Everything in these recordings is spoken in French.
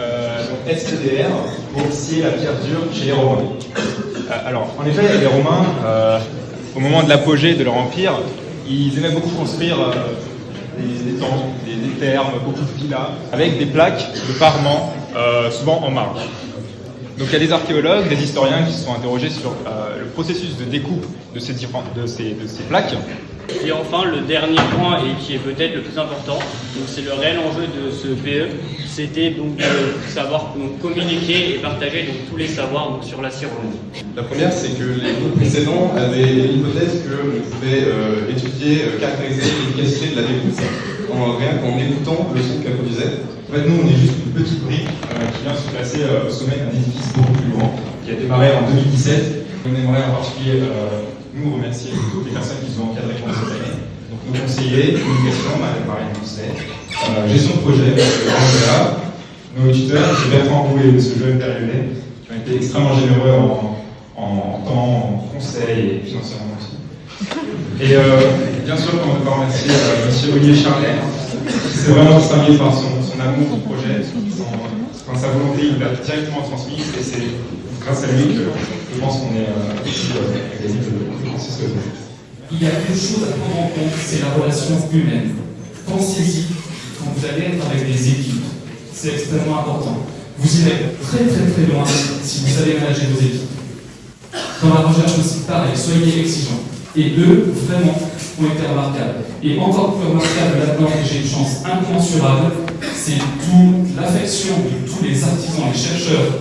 euh, donc SPDR, pour scier la pierre dure chez les Romains. Euh, alors, en effet, les Romains, euh, au moment de l'apogée de leur empire, ils aimaient beaucoup construire euh, des, des des, des thermes, beaucoup de villas, avec des plaques de parement, euh, souvent en marge. Donc il y a des archéologues, des historiens qui se sont interrogés sur le processus de découpe de ces plaques. Et enfin, le dernier point, et qui est peut-être le plus important, c'est le réel enjeu de ce PE, c'était donc de savoir communiquer et partager donc, tous les savoirs donc, sur la romaine. La première, c'est que les groupes précédents avaient l'hypothèse qu'on pouvait euh, étudier, euh, caractériser l'efficacité de la découpe en, rien qu'en écoutant le son qu'elle produisait. En fait, nous, on est juste une petite brique euh, qui vient se placer euh, au sommet d'un édifice beaucoup plus grand, qui a démarré en 2017. On aimerait en particulier euh, nous remercier toutes les personnes qui nous ont encadrés pendant cette année. Donc nos conseillers, communication, Marie-Marie Mousset, euh, gestion de projet, Angela, nos tuteurs, M. Bertrand Rouet et M. Joël qui ont été extrêmement généreux en, en temps, en conseil et financièrement aussi. Et euh, bien sûr, on ne peut pas remercier euh, M. Olivier Charlet, qui s'est vraiment distingué par son, son amour du projet, son, enfin, sa volonté, il l'a directement transmise, et c'est grâce à lui je pense qu'on est ici euh, à gagner Leroy. Il y a quelque chose à prendre en compte, c'est la relation humaine. Pensez-y quand vous allez être avec des équipes. C'est extrêmement important. Vous irez très très très loin si vous savez manager vos équipes. Dans la recherche aussi, pareil, soyez exigeants. Et eux, vraiment, ont été remarquables. Et encore plus remarquable là-dedans, et j'ai une chance incommensurable, c'est toute l'affection de tous les artisans et chercheurs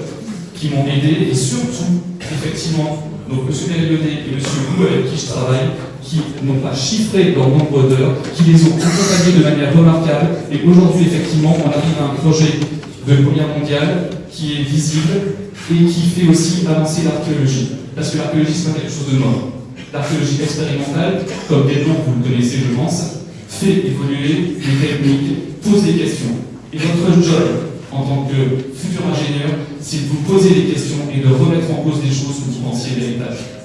qui m'ont aidé, et surtout, effectivement, donc M. Périonnet et M. Lou avec qui je travaille, qui n'ont pas chiffré leur nombre d'heures, qui les ont accompagnés de manière remarquable, et aujourd'hui, effectivement, on arrive à un projet de première mondiale qui est visible et qui fait aussi avancer l'archéologie. Parce que l'archéologie, c'est pas quelque chose de mort. L'archéologie expérimentale, comme Edmond, vous le connaissez, je pense, fait évoluer les techniques, pose des questions. Et votre job, en tant que futur ingénieur, c'est de vous poser des questions et de remettre en cause des choses que vous pensiez véritables.